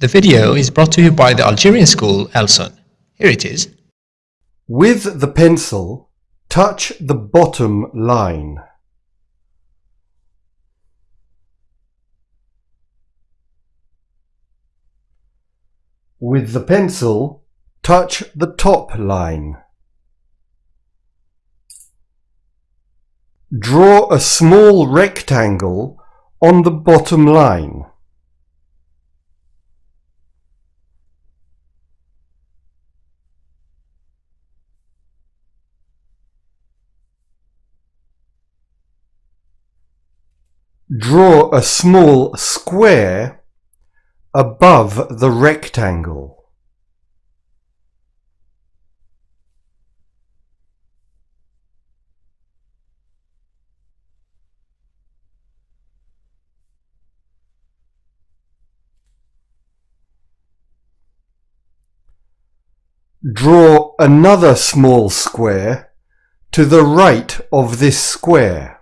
The video is brought to you by the Algerian school Elson. Here it is. With the pencil, touch the bottom line. With the pencil, touch the top line. Draw a small rectangle on the bottom line. Draw a small square above the rectangle. Draw another small square to the right of this square.